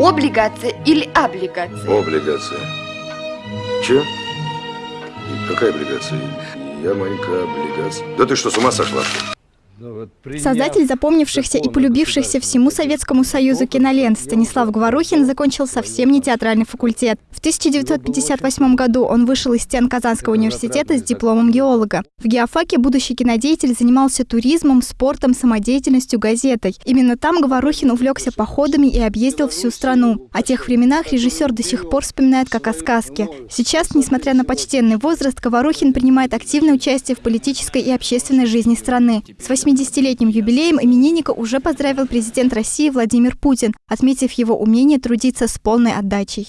Облигация или облигация? Облигация. Че? Какая облигация? Я маленькая облигация. Да ты что, с ума сошла? Создатель запомнившихся и полюбившихся всему Советскому Союзу кинолент Станислав Говорухин закончил совсем не театральный факультет. В 1958 году он вышел из стен Казанского университета с дипломом геолога. В геофаке будущий кинодеятель занимался туризмом, спортом, самодеятельностью, газетой. Именно там Говорухин увлекся походами и объездил всю страну. О тех временах режиссер до сих пор вспоминает как о сказке. Сейчас, несмотря на почтенный возраст, Говорухин принимает активное участие в политической и общественной жизни страны. С 80-летним юбилеем именинника уже поздравил президент России Владимир Путин, отметив его умение трудиться с полной отдачей.